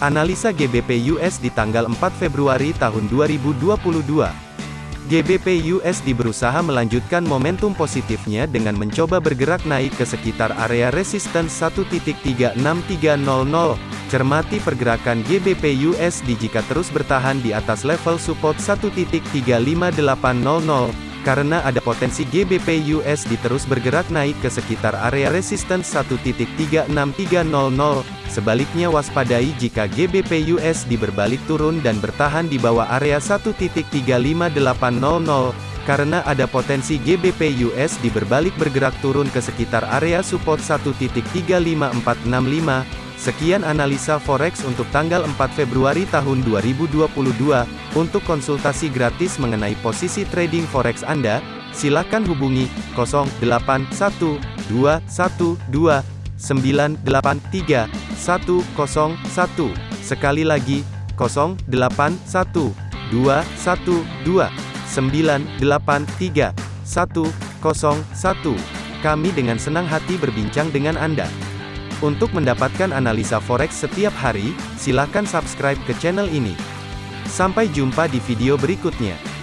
Analisa GBP USD tanggal 4 Februari tahun 2022. GBP USD berusaha melanjutkan momentum positifnya dengan mencoba bergerak naik ke sekitar area resistance 1.36300. Cermati pergerakan GBP USD jika terus bertahan di atas level support 1.35800. Karena ada potensi GBP USD terus bergerak naik ke sekitar area resistance 1.36300, sebaliknya waspadai jika GBP USD berbalik turun dan bertahan di bawah area 1.35800, karena ada potensi GBP USD berbalik bergerak turun ke sekitar area support 1.35465, Sekian analisa forex untuk tanggal 4 Februari tahun 2022. Untuk konsultasi gratis mengenai posisi trading forex Anda, silakan hubungi 081212983101. Sekali lagi, 081212983101. Kami dengan senang hati berbincang dengan Anda. Untuk mendapatkan analisa forex setiap hari, silakan subscribe ke channel ini. Sampai jumpa di video berikutnya.